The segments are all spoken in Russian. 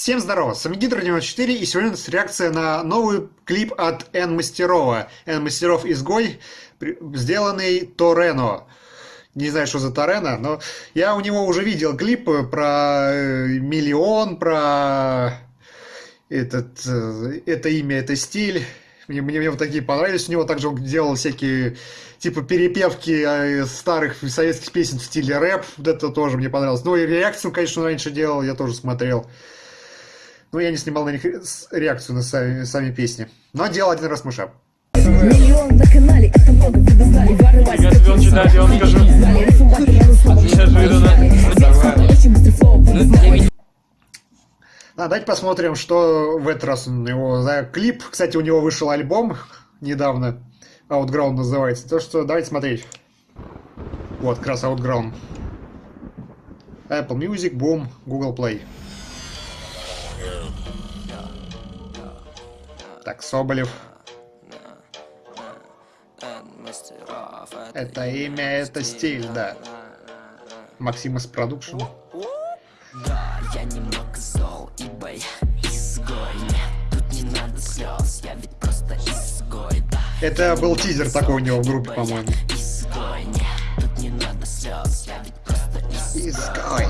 Всем здорово, с вами Гидро94 и сегодня у нас реакция на новый клип от Н Мастерова. Н Мастеров Изгой, сделанный Торено. Не знаю, что за Торено, но я у него уже видел клипы про э, миллион, про этот, э, это имя, это стиль. Мне, мне, мне вот такие понравились. У него также он делал всякие типа перепевки э, старых советских песен в стиле рэп. Вот это тоже мне понравилось. Ну и реакцию, конечно, раньше делал, я тоже смотрел. Но я не снимал на них реакцию на сами, сами песни. Но делал один раз мышап. Миллион на канале, это много вы знали. Я тебе он читать, я вам скажу. А, давайте посмотрим, что в этот раз у него за клип. Кстати, у него вышел альбом недавно. Outground называется. То что давайте смотреть. Вот, как раз Outground. Apple Music, Boom, Google Play. Так, Соболев. Это имя, это стиль, да. Максимус Продукшн. Да, я немного зол, ибо я изгой. Нет, тут не надо слез, я ведь просто изгой, да. Это был тизер такой у него в группе, по-моему. Изгой, нет, тут не надо слез, я ведь просто изгой.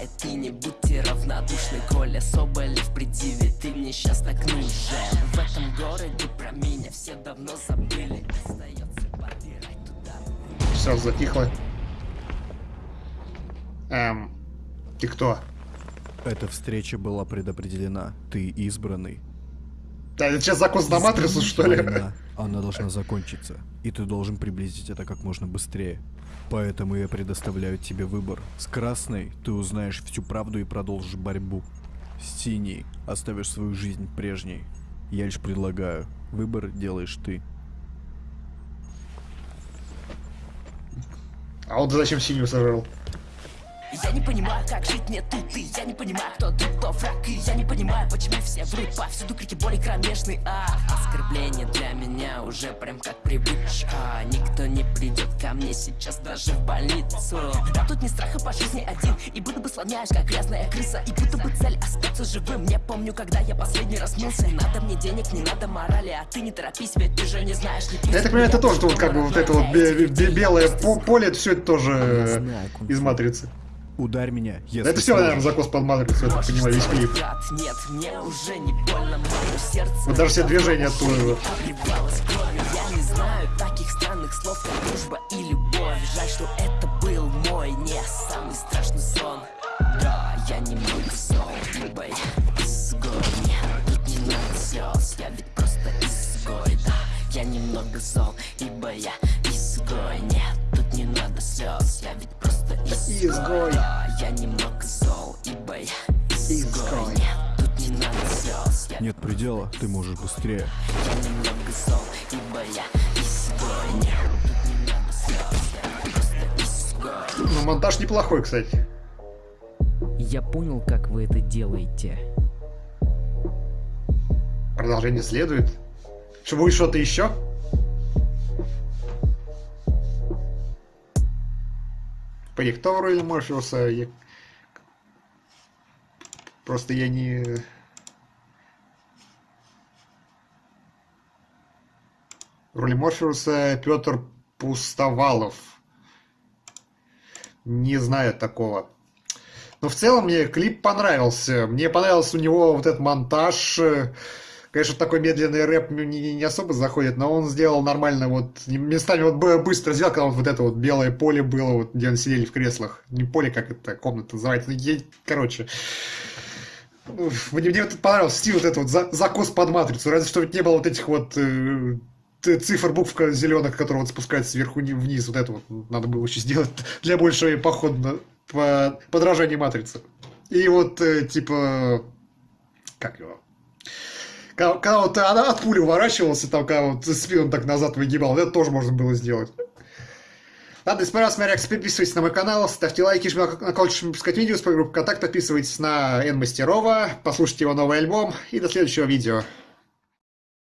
Принимает, и не будьте равнодушны, Коля Соболев предъявит, ты мне сейчас так нужен. В этом городе про меня все давно забыли, остается подбирать туда. Все затихло. Эм, ты кто? Эта встреча была предопределена. Ты избранный. Да, это сейчас закон на матрицу, что ли? Она должна закончиться. И ты должен приблизить это как можно быстрее. Поэтому я предоставляю тебе выбор. С красной ты узнаешь всю правду и продолжишь борьбу. С синей оставишь свою жизнь прежней. Я лишь предлагаю. Выбор делаешь ты. А вот зачем синюю сожрал? Я не понимаю, как жить мне тут И я не понимаю, кто тут, кто враг И я не понимаю, почему все врут Повсюду крики боли кромешный А. Оскорбление для меня уже прям как привычка. Никто не придет ко мне сейчас даже в больницу. Да тут не страха по жизни один. И будто бы слоняешь, как грязная крыса. И будто бы цель остаться живым. Не помню, когда я последний раз мылся. Надо мне денег, не надо морали. А ты не торопись, ведь ты же не знаешь не Я так понимаю, это тоже вот как бы вот это вот белое поле Все это тоже из матрицы Ударь меня, если Это все, наверное, закос под матрицу, я так понимаю, весь клип. Нет, мне уже не больно, мое сердце. Вот даже все движения оттуда. Я не знаю таких странных слов, как дружба и любовь. Жаль, что это был мой не самый страшный сон. Да, я немного зол, ибо я изгой. Тут не надо слез, я ведь просто изгой. Да, я немного зол, ибо я изгой. Я немного зол, ибо я изгой. Тут не надо слез. Нет предела, ты можешь быстрее. Я немного зол, ибо я изгой. Нет, тут не надо слез. Я просто изгой. Ну, монтаж неплохой, кстати. Я понял, как вы это делаете. Продолжение следует. Что будет что-то еще? Господи, кто в роли Морфеуса? Я... Просто я не... В роли Морфеуса Петр Пустовалов. Не знаю такого. Но в целом мне клип понравился. Мне понравился у него вот этот монтаж. Конечно, такой медленный рэп не, не особо заходит, но он сделал нормально, вот, местами вот быстро сделал, когда вот это вот белое поле было, вот, где они сидели в креслах. Не поле, как это комната называется, короче. Мне, мне вот понравился стиль вот этот вот за, закос под матрицу, разве что не было вот этих вот э, цифр букв зеленых, которые вот спускаются сверху вниз, вот это вот надо было еще сделать для большего похода по подражания матрицы. И вот, э, типа, как его, когда, когда вот от пули уворачивался, там, когда вот спину так назад выгибал, это тоже можно было сделать. Ладно, если понравилась моя реакция, подписывайтесь на мой канал, ставьте лайки, жмите на колокольчик, чтобы видео с группы контакт, подписывайтесь на Н Мастерова, послушайте его новый альбом и до следующего видео.